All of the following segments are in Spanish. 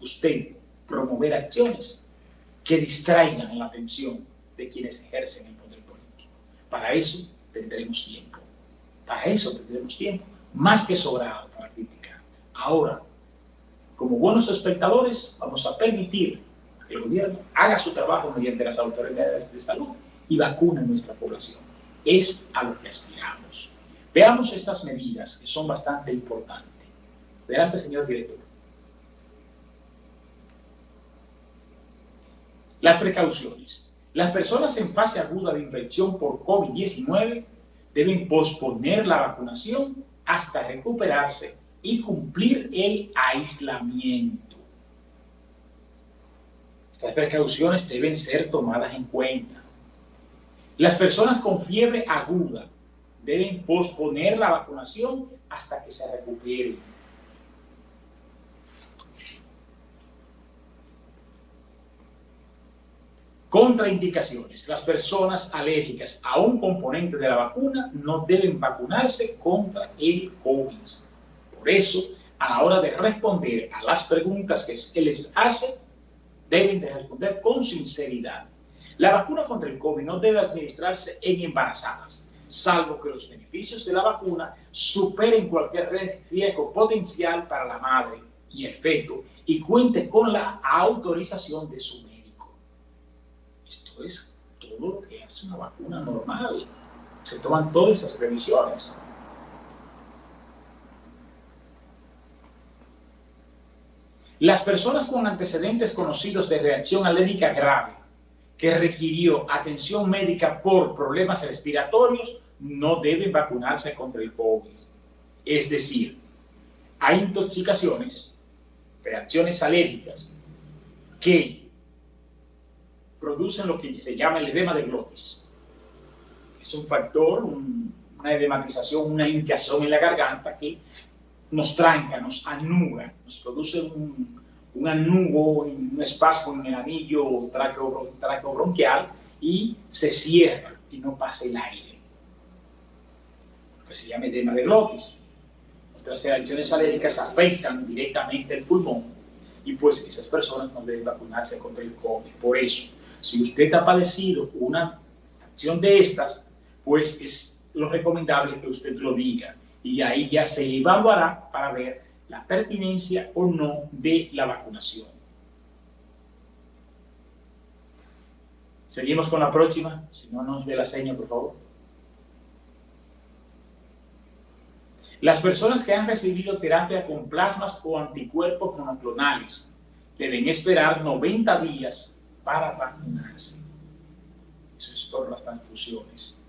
usted promover acciones que distraigan la atención de quienes ejercen el poder político. Para eso tendremos tiempo. Para eso tendremos tiempo, más que sobrado para criticar. Ahora, como buenos espectadores, vamos a permitir que el gobierno haga su trabajo mediante las autoridades de salud y vacune a nuestra población. Es a lo que aspiramos. Veamos estas medidas que son bastante importantes. Adelante, señor director. Las precauciones. Las personas en fase aguda de infección por COVID-19 deben posponer la vacunación hasta recuperarse y cumplir el aislamiento. Estas precauciones deben ser tomadas en cuenta. Las personas con fiebre aguda deben posponer la vacunación hasta que se recuperen. Contraindicaciones. Las personas alérgicas a un componente de la vacuna no deben vacunarse contra el COVID. Por eso, a la hora de responder a las preguntas que se les hace, deben de responder con sinceridad. La vacuna contra el COVID no debe administrarse en embarazadas, salvo que los beneficios de la vacuna superen cualquier riesgo potencial para la madre y el feto y cuente con la autorización de su es todo lo que hace una vacuna normal. Se toman todas esas previsiones. Las personas con antecedentes conocidos de reacción alérgica grave que requirió atención médica por problemas respiratorios no deben vacunarse contra el COVID. Es decir, hay intoxicaciones, reacciones alérgicas que producen lo que se llama el edema de glotis. Es un factor, una edematización, una hinchazón en la garganta que nos tranca, nos anuga, nos produce un, un anugo, un espasmo en el anillo traqueobronquial y se cierra y no pasa el aire. Lo se llama edema de glotis. Nuestras reacciones alérgicas afectan directamente el pulmón y pues esas personas no deben vacunarse contra el COVID. Por eso, si usted ha padecido una acción de estas, pues es lo recomendable que usted lo diga y ahí ya se evaluará para ver la pertinencia o no de la vacunación. Seguimos con la próxima, si no nos dé la seña, por favor. Las personas que han recibido terapia con plasmas o anticuerpos monoclonales deben esperar 90 días para vacunarse. Eso es por las transfusiones.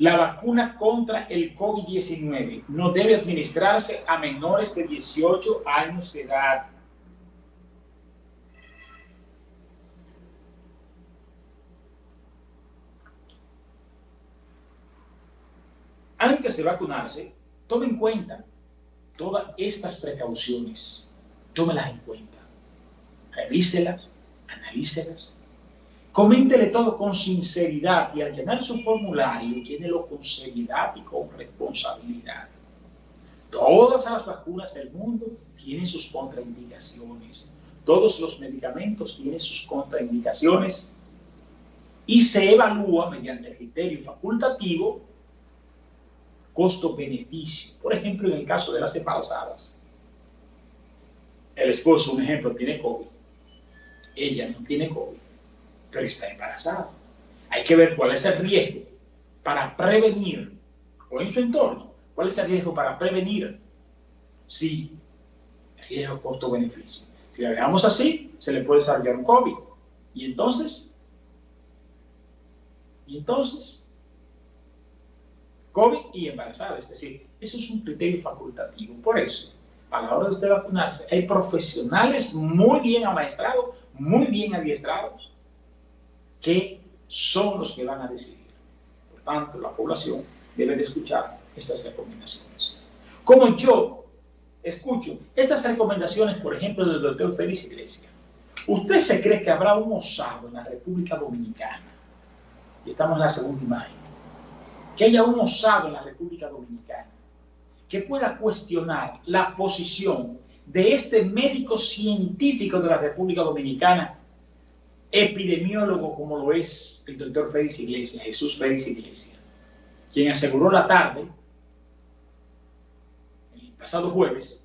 La vacuna contra el COVID-19 no debe administrarse a menores de 18 años de edad. Antes de vacunarse, tome en cuenta todas estas precauciones tómelas en cuenta, revíselas, analícelas, coméntele todo con sinceridad y al llenar su formulario, llénelo con seriedad y con responsabilidad. Todas las vacunas del mundo tienen sus contraindicaciones. Todos los medicamentos tienen sus contraindicaciones y se evalúa mediante el criterio facultativo costo-beneficio. Por ejemplo, en el caso de las embarazadas el esposo, un ejemplo, tiene COVID, ella no tiene COVID, pero está embarazada. Hay que ver cuál es el riesgo para prevenir, o en su entorno, cuál es el riesgo para prevenir si riesgo costo-beneficio. Si la dejamos así, se le puede desarrollar un COVID. Y entonces, y entonces, COVID y embarazada. Es decir, eso es un criterio facultativo. Por eso, a la hora de usted vacunarse, hay profesionales muy bien amaestrados, muy bien adiestrados, que son los que van a decidir. Por tanto, la población debe de escuchar estas recomendaciones. Como yo escucho estas recomendaciones, por ejemplo, del doctor Félix Iglesias, ¿usted se cree que habrá un osado en la República Dominicana? Y estamos en la segunda imagen. Que haya un osado en la República Dominicana que pueda cuestionar la posición de este médico científico de la República Dominicana, epidemiólogo como lo es el doctor Félix Iglesias, Jesús Félix Iglesias, quien aseguró la tarde, el pasado jueves,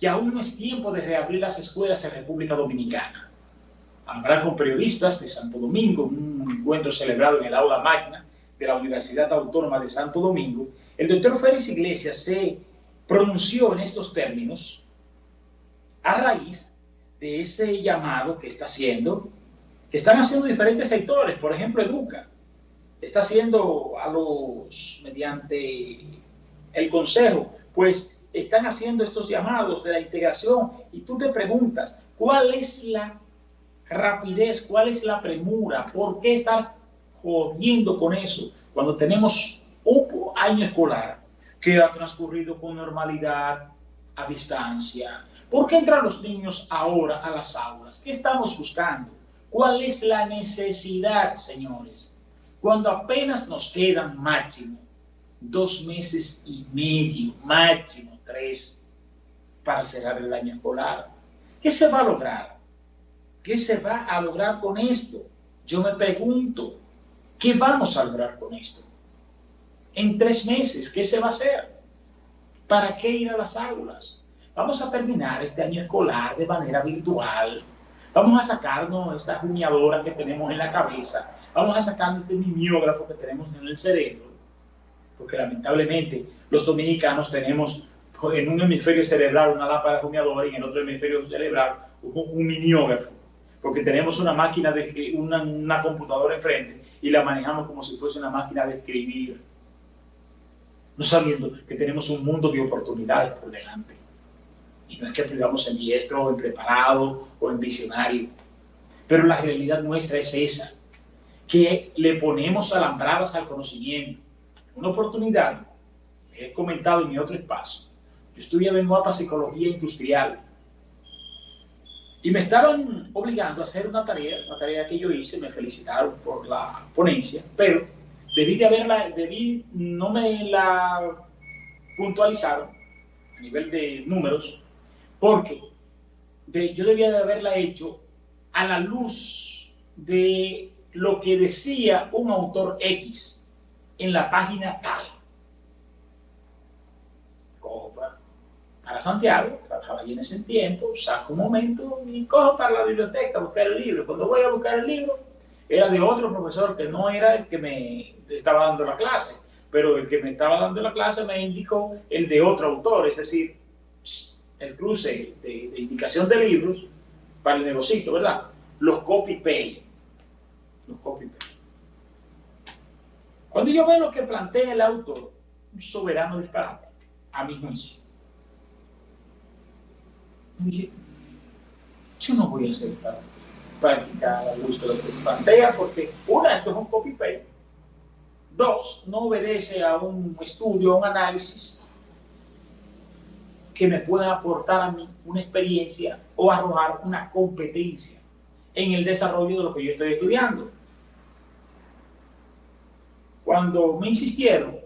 que aún no es tiempo de reabrir las escuelas en República Dominicana. Habrá con periodistas de Santo Domingo, un encuentro celebrado en el aula magna de la Universidad Autónoma de Santo Domingo, el doctor Félix Iglesias se pronunció en estos términos a raíz de ese llamado que está haciendo, que están haciendo diferentes sectores, por ejemplo, Educa, está haciendo a los, mediante el Consejo, pues están haciendo estos llamados de la integración y tú te preguntas, ¿cuál es la rapidez, cuál es la premura? ¿Por qué estar jodiendo con eso cuando tenemos un año escolar que ha transcurrido con normalidad, a distancia? ¿Por qué entran los niños ahora a las aulas? ¿Qué estamos buscando? ¿Cuál es la necesidad, señores? Cuando apenas nos quedan máximo dos meses y medio, máximo tres, para cerrar el año escolar. ¿Qué se va a lograr? ¿Qué se va a lograr con esto? Yo me pregunto, ¿qué vamos a lograr con esto? En tres meses, ¿qué se va a hacer? ¿Para qué ir a las aulas? Vamos a terminar este año escolar de manera virtual. Vamos a sacarnos esta jumiadora que tenemos en la cabeza. Vamos a sacarnos este mimeógrafo que tenemos en el cerebro. Porque lamentablemente los dominicanos tenemos en un hemisferio cerebral una lámpara jumiadora y en el otro hemisferio cerebral un, mimeógrafo. Porque tenemos una máquina, de, una, una computadora enfrente y la manejamos como si fuese una máquina de escribir. No sabiendo que tenemos un mundo de oportunidades por delante. Y no es que vivamos en diestro, o en preparado, o en visionario. Pero la realidad nuestra es esa, que le ponemos alambradas al conocimiento. Una oportunidad, he comentado en mi otro espacio, yo estudiaba en mapa psicología industrial y me estaban obligando a hacer una tarea, una tarea que yo hice, me felicitaron por la ponencia, pero debí de haberla, debí, no me la puntualizaron a nivel de números, porque yo debía de haberla hecho a la luz de lo que decía un autor X en la página tal. Cojo para, Santiago, trabajaba allí en ese tiempo, saco un momento y cojo para la biblioteca a buscar el libro. Cuando voy a buscar el libro, era de otro profesor que no era el que me estaba dando la clase, pero el que me estaba dando la clase me indicó el de otro autor, es decir, el cruce de, indicación de libros para el negocito, ¿verdad? Los copy-paste. Los copy-paste. Cuando yo veo lo que plantea el autor, un soberano disparate, a mi juicio, dije, yo no voy a hacer para practicar a gusto lo que plantea, porque una, esto es un copy-paste. Dos, no obedece a un estudio, a un análisis que me pueda aportar a mí una experiencia o arrojar una competencia en el desarrollo de lo que yo estoy estudiando. Cuando me insistieron